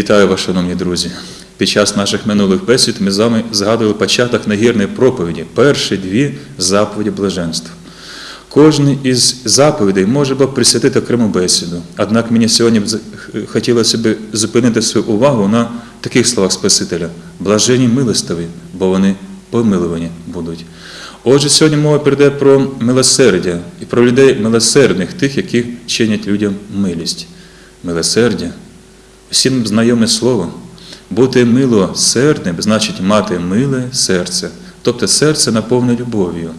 Вітаю вас, шановні друзі. Під час наших минулих бесід ми з вами згадували початок нагірної проповіді, перші дві заповіді блаженства. Кожен із заповідей може було присвятити окрему бесіду. Однак мені сьогодні хотілося б зупинити свою увагу на таких словах Спасителя: блажені милостиві, бо вони помилувані будуть. Отже, сьогодні мова прийде про милосердя і про людей милосердних, тих, які чинять людям милість. Милосердя Всім знайоме слово. Бути милосердним значить мати миле серце, тобто серце наповне любов'ю.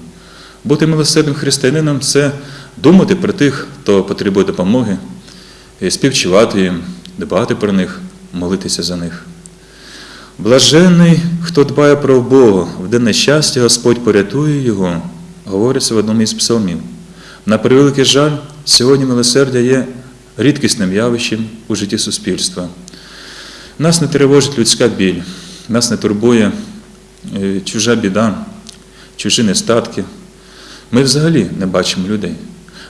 Бути милосердним християнином це думати про тих, хто потребує допомоги, співчувати їм, дбати про них, молитися за них. Блаженний, хто дбає про Бога, в день нещастя Господь порятує його, говориться в одному із псалмів. На превеликий жаль, сьогодні милосердя є рідкісним явищем у житті суспільства. Нас не тривожить людська біль, нас не турбує е, чужа біда, чужі нестатки. Ми взагалі не бачимо людей.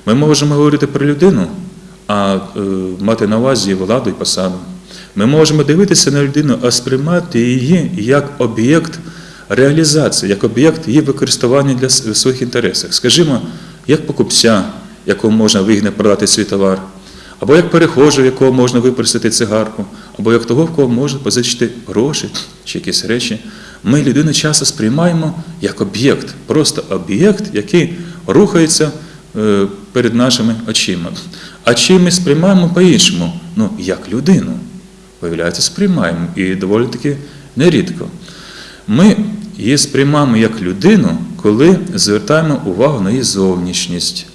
Ми можемо говорити про людину, а е, мати на увазі владу і посаду. Ми можемо дивитися на людину, а сприймати її як об'єкт реалізації, як об'єкт її використання для своїх інтересах. Скажімо, як покупця, якому можна вигідно продати свій товар, або як перехожого, якого можна випросити цигарку, або як того, в кого можна позичити гроші чи якісь речі. Ми людину часто сприймаємо як об'єкт, просто об'єкт, який рухається е, перед нашими очима. А чи ми сприймаємо по-іншому? Ну, як людину. Виявляється, сприймаємо і доволі таки нерідко. Ми її сприймаємо як людину, коли звертаємо увагу на її зовнішність,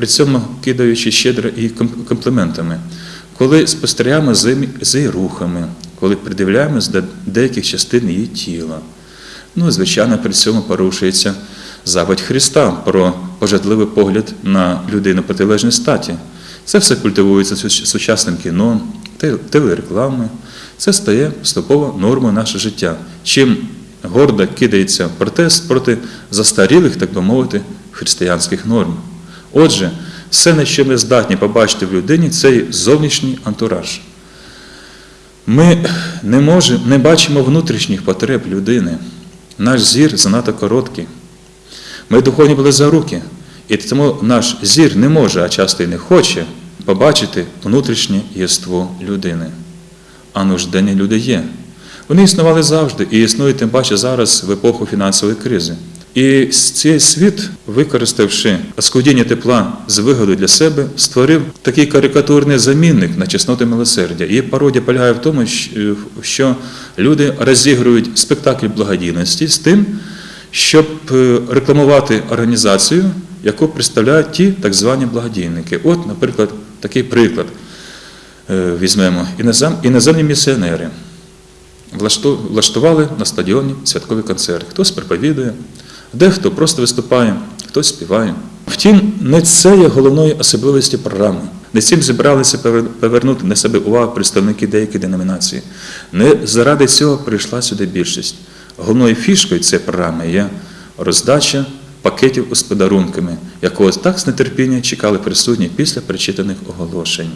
при цьому кидаючи щедро і ком- компліментами, коли спостерігаємо за її- рухами, коли придивляємось до деяких частин її тіла. Ну, звичайно, при цьому порушується заповідь Христа про пожадливий погляд на людину протилежної статі. Це все культивується сучасним кіно, телереклами. Це стає поступово нормою нашого життя. Чим гордо кидається протест проти застарілих, так би мовити, християнських норм. Отже, все, на що ми здатні побачити в людині, це зовнішній антураж. Ми не, можемо, не бачимо внутрішніх потреб людини. Наш зір занадто короткий. Ми духовні були за руки, і тому наш зір не може, а часто й не хоче побачити внутрішнє єство людини. А нужденні люди є. Вони існували завжди і існують тим паче зараз в епоху фінансової кризи. І цей світ, використавши оскудіння тепла з вигоду для себе, створив такий карикатурний замінник на чесноти милосердя. І пародія полягає в тому, що люди розігрують спектакль благодійності з тим, щоб е, рекламувати організацію, яку представляють ті так звані благодійники. От, наприклад, такий приклад е, візьмемо. Інозем- Іноземні місіонери влашту- влаштували на стадіоні святковий концерт. Хтось проповідує, дехто просто виступає, хтось співає. Втім, не це є головною особливістю програми. Не цим зібралися повернути на себе увагу представники деяких деномінацій. Не заради цього прийшла сюди більшість. Головною фішкою цієї програми є роздача пакетів з подарунками, якого так з нетерпінням чекали присутні після прочитаних оголошень.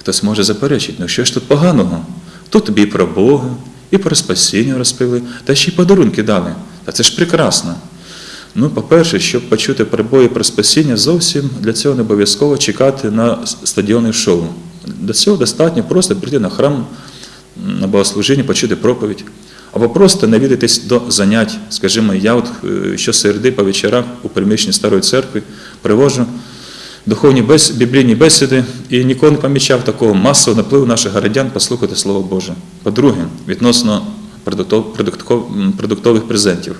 Хтось може заперечити, ну що ж тут поганого? Тут тобі і про Бога, і про спасіння розповіли, та ще й подарунки дали. Та це ж прекрасно. Ну, по-перше, щоб почути і про спасіння, зовсім для цього не обов'язково чекати на стадіонне шоу. До цього достатньо просто прийти на храм, на богослужіння, почути проповідь. Або просто навідатись до занять. Скажімо, я от е, щосереди по вечорах у приміщенні старої церкви привожу духовні бес... біблійні бесіди і ніколи не помічав такого масового напливу наших городян послухати Слово Боже. По-друге, відносно продуктових презентів.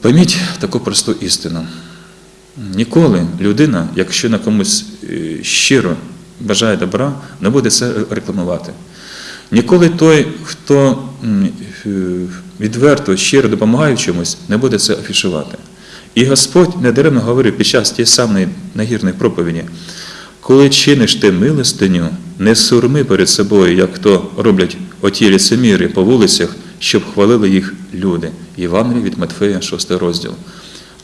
Пойміть таку просту істину. Ніколи людина, якщо на комусь е, щиро бажає добра, не буде це рекламувати. Ніколи той, хто е, відверто, щиро допомагає чомусь, не буде це афішувати. І Господь недаремно говорив під час тієї самої нагірної проповіді, коли чиниш ти милостиню, не сурми перед собою, як то роблять оті ліцеміри по вулицях, щоб хвалили їх люди. Євангеліє від Матфея, 6 розділ.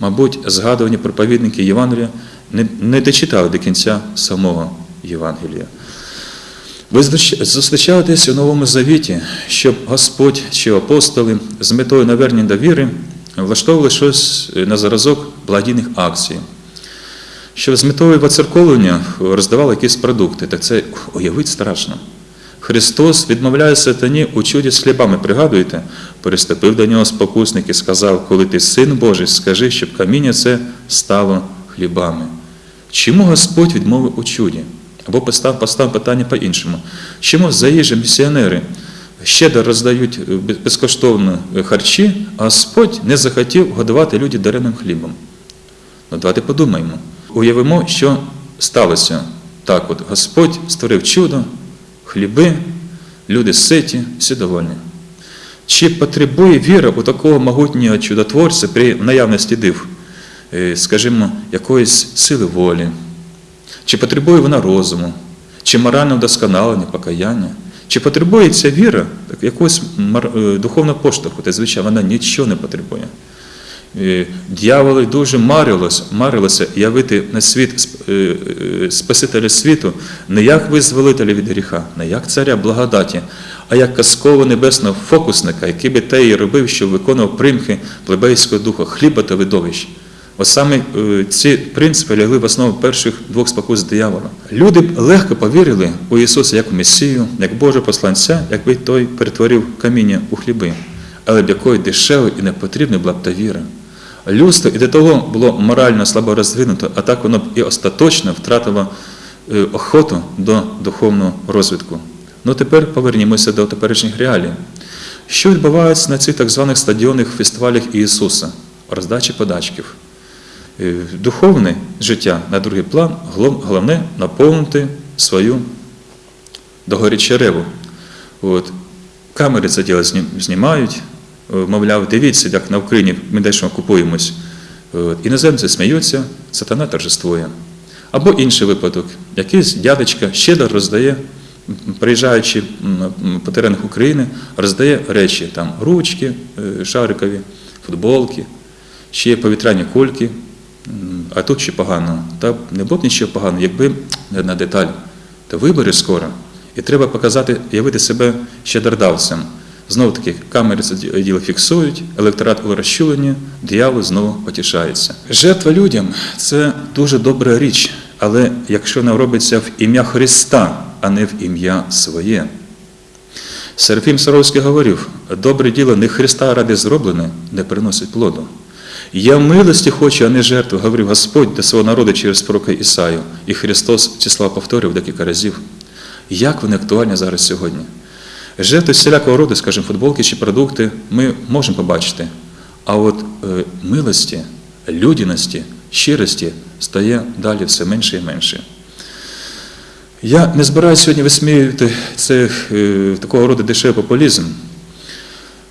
Мабуть, згадувані проповідники Євангелія не, не дочитали до кінця самого Євангелія. Ви зустрічаєтесь у Новому Завіті, щоб Господь чи апостоли з метою навернення до віри влаштовували щось на зразок благодійних акцій. Щоб з метою воцерковлення роздавали якісь продукти. Так це уявити страшно. Христос відмовляє сатані у чуді з хлібами. Пригадуєте, переступив до нього спокусник і сказав, коли ти син Божий, скажи, щоб каміння це стало хлібами. Чому Господь відмовив у чуді? Або постав, постав питання по-іншому. Чому за їжі місіонери щедро роздають е, безкоштовно харчі, а Господь не захотів годувати людей дареним хлібом? Ну, давайте подумаємо. Уявимо, що сталося. Так, от Господь створив чудо, хліби, люди ситі, всі довольні. Чи потребує віра у такого могутнього чудотворця при наявності див, е, скажімо, якоїсь сили волі? Чи потребує вона розуму, чи морального вдосконалення, покаяння? Чи потребує ця віра якогось е, духовного поштовху? Та звичайно, вона нічого не потребує. Е, Дьяволи дуже марилось, марилося явити на світ е, е, Спасителя світу не як визволителя від гріха, не як царя благодаті, а як казкового небесного фокусника, який би те і робив, що виконував примхи плебейського духа, хліба та видовищ. Ось саме ці принципи лягли в основу перших двох спокус диявола. Люди легко повірили у Ісуса як у Месію, як Божого посланця, якби той перетворив каміння у хліби, але б якою дешевою і непотрібною була б та віра. Людство і до того було морально слабо розвинуто, а так воно б і остаточно втратило е, охоту до духовного розвитку. Ну тепер повернімося до теперішніх реалій. Що відбувається на цих так званих стадіонних фестивалях Ісуса? Роздачі подачків. Е, Духовне життя на другий план, головне наповнити свою догорічереву. От. Камери це діло знімають, мовляв, дивіться, як на Україні ми дещо купуємось. Іноземці сміються, сатана торжествує. Або інший випадок, якийсь дядечка щедро роздає, приїжджаючи по теренах України, роздає речі, там ручки е, шарикові, футболки, ще повітряні кульки, а тут ще погано. Та не було нічого поганого, якби не одна деталь. То вибори скоро, і треба показати, явити себе щедродавцем. Знову таки, камери діло фіксують, електорат у розчуленні, диявол знову потішається. Жертва людям це дуже добра річ, але якщо вона робиться в ім'я Христа, а не в ім'я своє. Серафім Саровський говорив, добре діло не Христа ради зроблене, не приносить плоду. Я милості хочу, а не жертву, говорив Господь до свого народу через пророка Ісаю. І Христос ці слова повторив декілька разів. Як вони актуальні зараз сьогодні? Жертви всілякого роду, скажімо, футболки чи продукти ми можемо побачити. А от е, милості, людяності, щирості стає далі все менше і менше. Я не збираюся сьогодні висміювати це, е, такого роду дешевий популізм.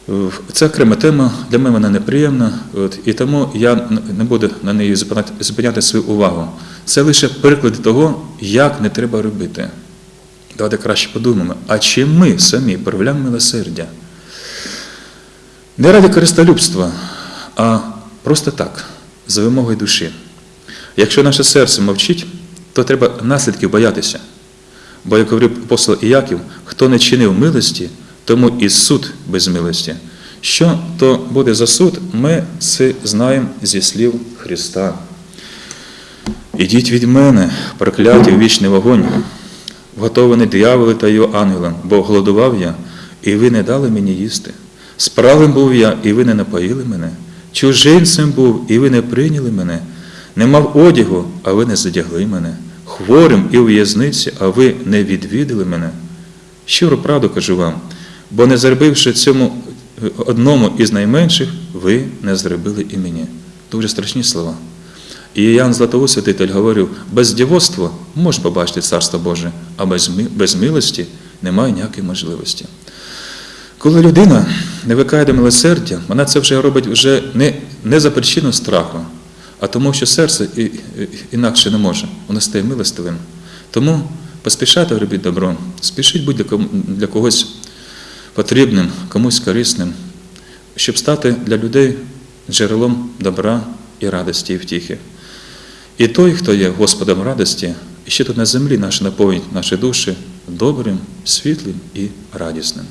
Е, Це окрема тема, для мене вона неприємна, от, і тому я не буду на неї зупиняти, свою увагу. Це лише приклад того, як не треба робити. Давайте краще подумаємо, а чи ми самі проявляємо милосердя? Не ради користолюбства, а просто так, за вимогою душі. Якщо наше серце мовчить, то треба наслідків боятися. Бо, як говорив апостол Іяків, хто не чинив милості, тому і суд без милості. Що то буде за суд, ми це знаємо зі слів Христа. Ідіть від мене, прокляті в вічний вогонь, вготований дияволи та його ангелам, бо голодував я, і ви не дали мені їсти. Справим був я, і ви не напоїли мене. Чужинцем був, і ви не прийняли мене. Не мав одягу, а ви не задягли мене. Хворим і у в'язниці, а ви не відвідали мене. Щиро правду кажу вам, бо не зробивши цьому е, одному із найменших, ви не зробили і мені. Дуже страшні слова. І Ян Златоуст святитель говорив, без дівоцтва можна побачити Царство Боже, а без, без милості немає ніякої можливості. Коли людина не викає до милосердя, вона це вже робить вже не, не за причину страху, а тому, що серце і, і- інакше не може, воно стає милостивим. Тому поспішайте робити добро, спішіть бути для, для когось потрібним, комусь корисним, щоб стати для людей джерелом добра і радості і втіхи. І той, хто є Господом радості, і ще тут на землі наш наповнить наші душі добрим, світлим і радісним.